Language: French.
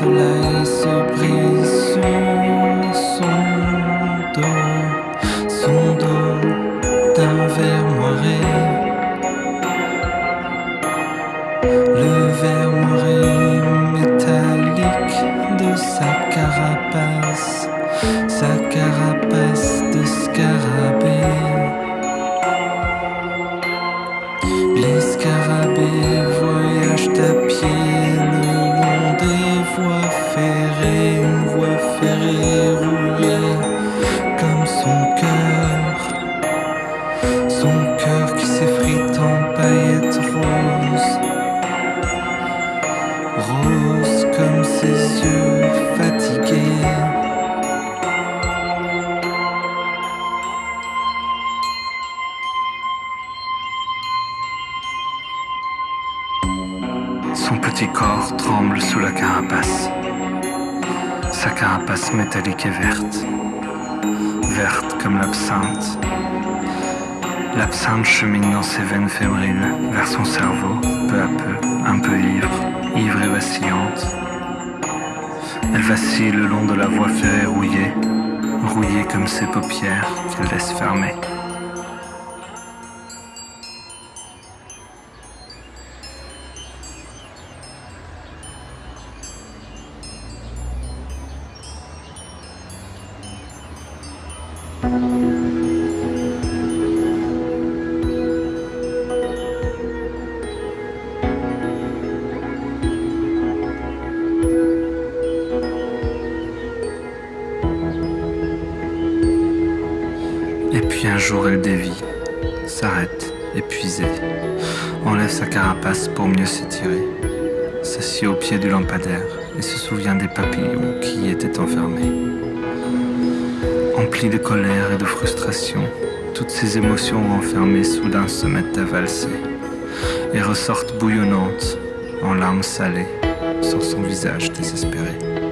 soleil surprise. Son petit corps tremble sous la carapace. Sa carapace métallique est verte, verte comme l'absinthe. L'absinthe chemine dans ses veines fébriles vers son cerveau, peu à peu, un peu ivre, ivre et vacillante. Elle vacille le long de la voie ferrée rouillée, rouillée comme ses paupières qu'elle laisse fermer. Et puis un jour elle dévie, s'arrête, épuisée, enlève sa carapace pour mieux s'étirer, s'assied au pied du lampadaire et se souvient des papillons qui y étaient enfermés. Emplie de colère et de frustration, toutes ces émotions renfermées soudain se mettent à valser et ressortent bouillonnantes en larmes salées sur son visage désespéré.